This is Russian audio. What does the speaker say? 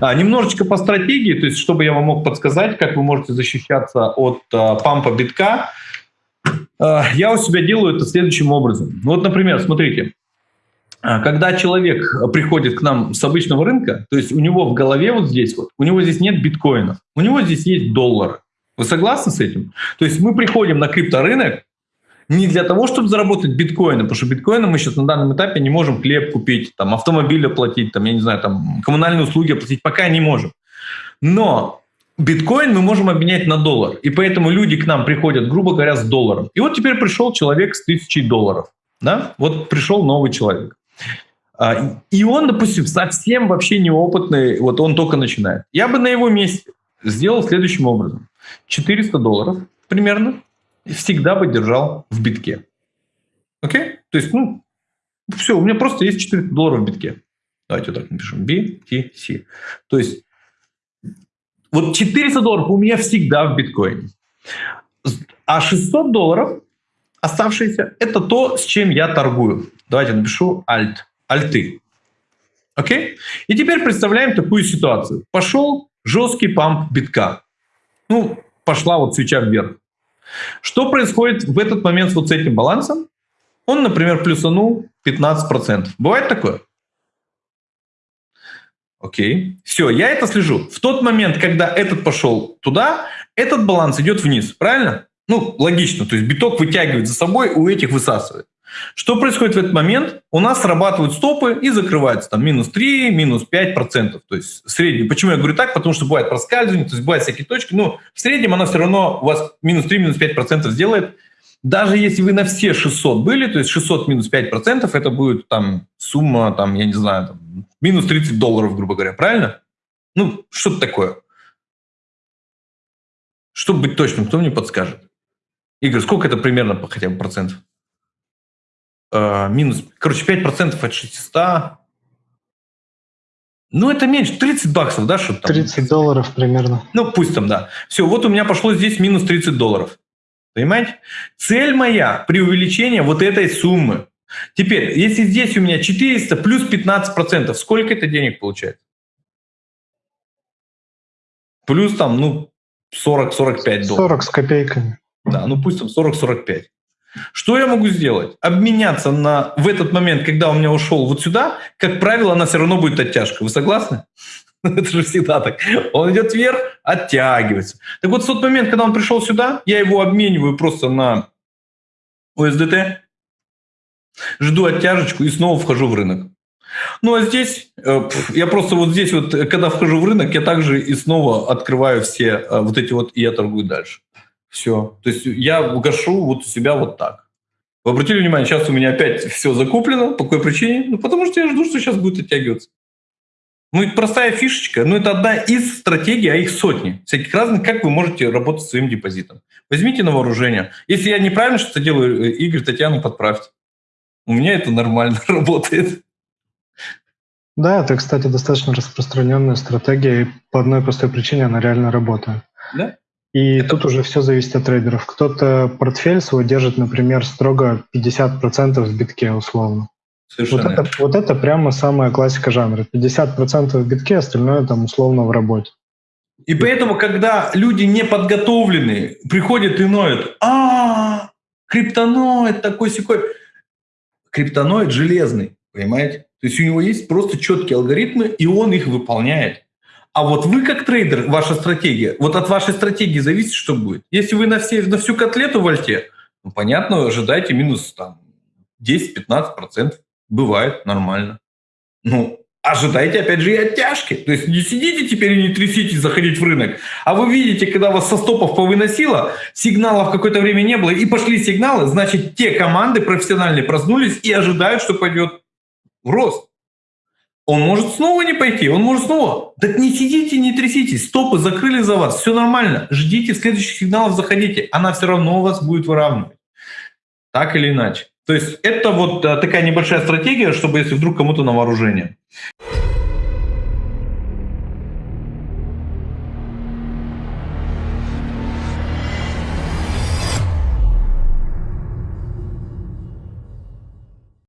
А, немножечко по стратегии, то есть чтобы я вам мог подсказать, как вы можете защищаться от а, пампа битка, а, я у себя делаю это следующим образом. Вот, например, смотрите, а, когда человек приходит к нам с обычного рынка, то есть у него в голове вот здесь вот, у него здесь нет биткоинов, у него здесь есть доллары. Вы согласны с этим? То есть мы приходим на крипторынок, не для того, чтобы заработать биткоины, потому что биткоины мы сейчас на данном этапе не можем хлеб купить, там, автомобиль оплатить, там, я не знаю, там, коммунальные услуги оплатить, пока не можем. Но биткоин мы можем обменять на доллар. И поэтому люди к нам приходят, грубо говоря, с долларом. И вот теперь пришел человек с тысячей долларов. Да? Вот пришел новый человек. А, и он, допустим, совсем вообще неопытный, вот он только начинает. Я бы на его месте сделал следующим образом. 400 долларов примерно всегда бы держал в битке. Окей? То есть, ну, все, у меня просто есть 400 долларов в битке. Давайте вот так напишем. BTC. То есть, вот 400 долларов у меня всегда в биткоине. А 600 долларов оставшиеся, это то, с чем я торгую. Давайте напишу alt. Альты. Окей? И теперь представляем такую ситуацию. Пошел жесткий памп битка. Ну, пошла вот свеча вверх. Что происходит в этот момент вот с этим балансом? Он, например, плюсанул 15%. Бывает такое? Окей. Все, я это слежу. В тот момент, когда этот пошел туда, этот баланс идет вниз. Правильно? Ну, логично. То есть биток вытягивает за собой, у этих высасывает. Что происходит в этот момент? У нас срабатывают стопы и закрываются там минус 3, минус 5 процентов. То есть средний. Почему я говорю так? Потому что бывает проскальзывание, то есть бывают всякие точки. Но в среднем она все равно у вас минус 3, минус 5 процентов сделает. Даже если вы на все 600 были, то есть 600 минус 5 процентов, это будет там сумма, там, я не знаю, там, минус 30 долларов, грубо говоря. Правильно? Ну, что-то такое. Чтобы быть точным, кто мне подскажет? Игорь, сколько это примерно хотя бы процентов? Э, минус, короче, 5% от 600. Ну, это меньше, 30 баксов, да, что там? 30 долларов примерно. Ну, пусть там, да. Все, вот у меня пошло здесь минус 30 долларов. Понимаете? Цель моя при увеличении вот этой суммы. Теперь, если здесь у меня 400 плюс 15%, сколько это денег получается? Плюс там, ну, 40-45 долларов. 40 с копейками. Да, ну пусть там 40-45. Что я могу сделать? Обменяться на, в этот момент, когда у меня ушел вот сюда, как правило, она все равно будет оттяжка. Вы согласны? Это же всегда так. Он идет вверх, оттягивается. Так вот, в тот момент, когда он пришел сюда, я его обмениваю просто на USDT, жду оттяжечку и снова вхожу в рынок. Ну а здесь, э, я просто вот здесь вот, когда вхожу в рынок, я также и снова открываю все э, вот эти вот, и я торгую дальше. Все. То есть я гашу вот у себя вот так. Вы обратили внимание, сейчас у меня опять все закуплено. По какой причине? Ну, потому что я жду, что сейчас будет оттягиваться. Ну, это простая фишечка, но это одна из стратегий, а их сотни. Всяких разных, как вы можете работать с своим депозитом. Возьмите на вооружение. Если я неправильно что-то делаю, э, Игорь, Татьяна, подправьте. У меня это нормально работает. Да, это, кстати, достаточно распространенная стратегия, и по одной простой причине она реально работает. Да? И тут уже все зависит от трейдеров. Кто-то портфель свой держит, например, строго 50% в битке условно. Вот это, вот это прямо самая классика жанра. 50% в битке, остальное там условно в работе. И поэтому, когда люди не подготовленные приходят и ноют, а, криптоноид такой секой. Криптоноид железный, понимаете? То есть у него есть просто четкие алгоритмы, и он их выполняет. А вот вы как трейдер, ваша стратегия, вот от вашей стратегии зависит, что будет. Если вы на, все, на всю котлету вольте, ну, понятно, ожидайте минус там 10-15%. Бывает, нормально. Ну, ожидайте, опять же, и оттяжки. То есть не сидите теперь и не тряситесь заходить в рынок. А вы видите, когда вас со стопов повыносило, сигналов какое-то время не было, и пошли сигналы, значит, те команды профессиональные проснулись и ожидают, что пойдет в рост. Он может снова не пойти, он может снова. Так не сидите, не тряситесь, стопы закрыли за вас, все нормально. Ждите следующих сигналов, заходите. Она все равно вас будет выравнивать. Так или иначе. То есть это вот э, такая небольшая стратегия, чтобы если вдруг кому-то на вооружение.